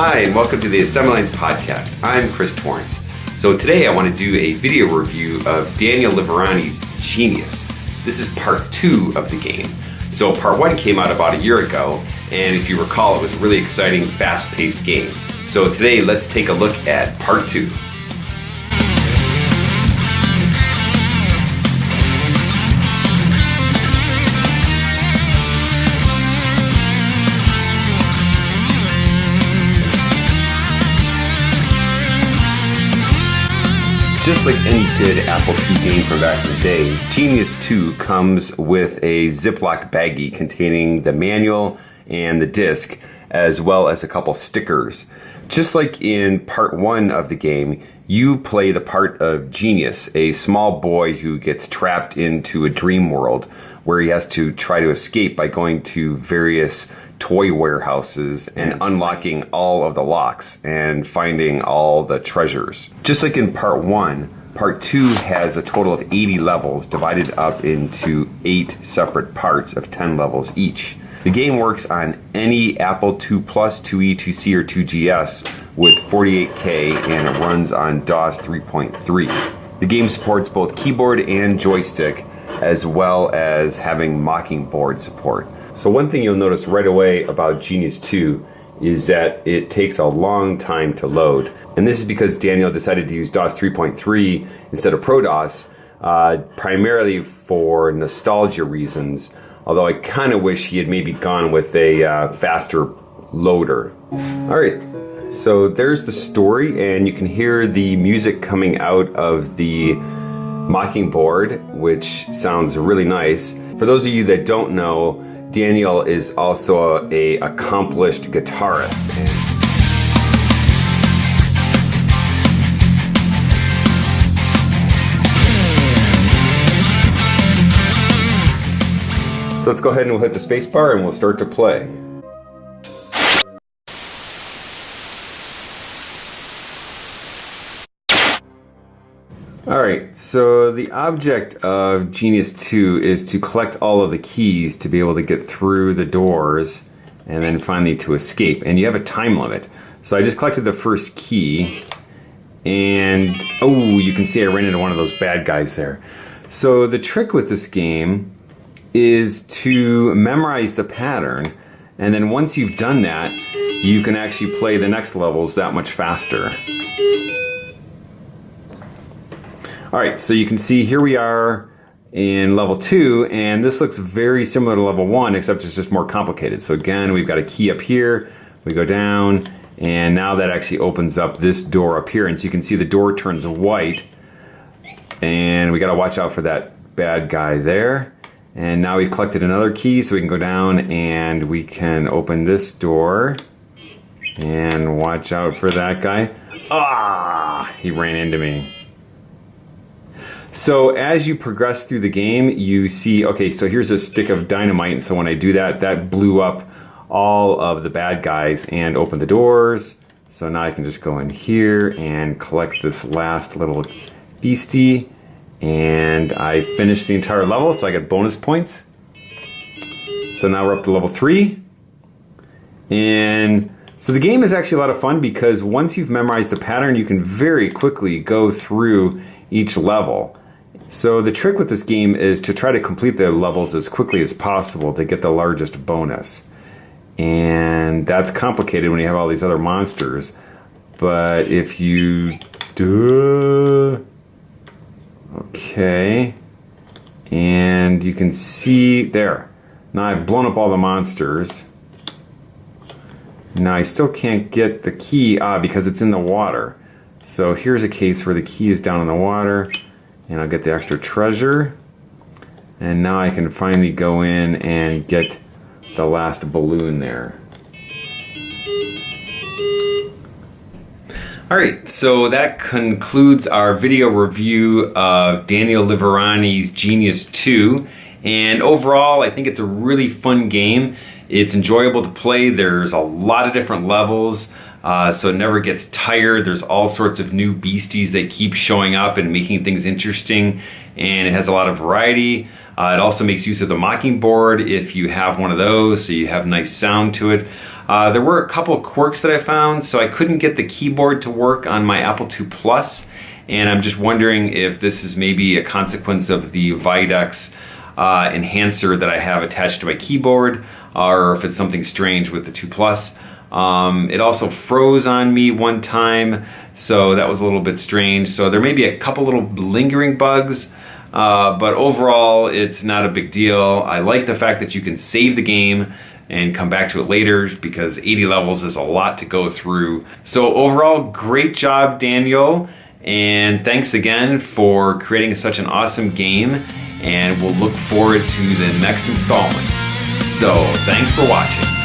Hi, and welcome to the Assembly Lines Podcast. I'm Chris Torrence. So today I want to do a video review of Daniel Liverani's Genius. This is part two of the game. So part one came out about a year ago, and if you recall, it was a really exciting, fast-paced game. So today, let's take a look at part two. Just like any good Apple II game from back in the day, Genius 2 comes with a Ziploc baggie containing the manual and the disc, as well as a couple stickers. Just like in part one of the game, you play the part of Genius, a small boy who gets trapped into a dream world where he has to try to escape by going to various toy warehouses and unlocking all of the locks and finding all the treasures. Just like in part one, part two has a total of 80 levels divided up into eight separate parts of 10 levels each. The game works on any Apple II Plus, 2E, 2C, or 2GS with 48K and it runs on DOS 3.3. The game supports both keyboard and joystick as well as having Mockingboard support. So one thing you'll notice right away about Genius 2 is that it takes a long time to load. And this is because Daniel decided to use DOS 3.3 instead of ProDOS, uh, primarily for nostalgia reasons, although I kind of wish he had maybe gone with a uh, faster loader. All right, so there's the story, and you can hear the music coming out of the Mockingboard, which sounds really nice. For those of you that don't know, Daniel is also a accomplished guitarist. So let's go ahead and we'll hit the spacebar and we'll start to play. Alright, so the object of Genius 2 is to collect all of the keys to be able to get through the doors and then finally to escape. And you have a time limit. So I just collected the first key and oh, you can see I ran into one of those bad guys there. So the trick with this game is to memorize the pattern and then once you've done that, you can actually play the next levels that much faster. All right, so you can see here we are in level two, and this looks very similar to level one, except it's just more complicated. So again, we've got a key up here, we go down, and now that actually opens up this door up here, and so you can see the door turns white, and we gotta watch out for that bad guy there. And now we've collected another key, so we can go down and we can open this door, and watch out for that guy. Ah, he ran into me. So as you progress through the game, you see, okay, so here's a stick of dynamite. And so when I do that, that blew up all of the bad guys and opened the doors. So now I can just go in here and collect this last little beastie. And I finished the entire level, so I get bonus points. So now we're up to level three. And so the game is actually a lot of fun because once you've memorized the pattern, you can very quickly go through each level. So the trick with this game is to try to complete the levels as quickly as possible to get the largest bonus. And that's complicated when you have all these other monsters. But if you do... Okay. And you can see there. Now I've blown up all the monsters. Now I still can't get the key ah, because it's in the water. So here's a case where the key is down in the water and I'll get the extra treasure. And now I can finally go in and get the last balloon there. Alright, so that concludes our video review of Daniel Liverani's Genius 2. And overall, I think it's a really fun game. It's enjoyable to play. There's a lot of different levels, uh, so it never gets tired. There's all sorts of new beasties that keep showing up and making things interesting, and it has a lot of variety. Uh, it also makes use of the Mockingboard if you have one of those, so you have nice sound to it. Uh, there were a couple quirks that I found, so I couldn't get the keyboard to work on my Apple II Plus, and I'm just wondering if this is maybe a consequence of the Videx uh, enhancer that I have attached to my keyboard, or if it's something strange with the 2 Plus. Um, it also froze on me one time, so that was a little bit strange. So there may be a couple little lingering bugs, uh, but overall it's not a big deal. I like the fact that you can save the game and come back to it later because 80 levels is a lot to go through. So overall, great job, Daniel. And thanks again for creating such an awesome game. And we'll look forward to the next installment. So thanks for watching.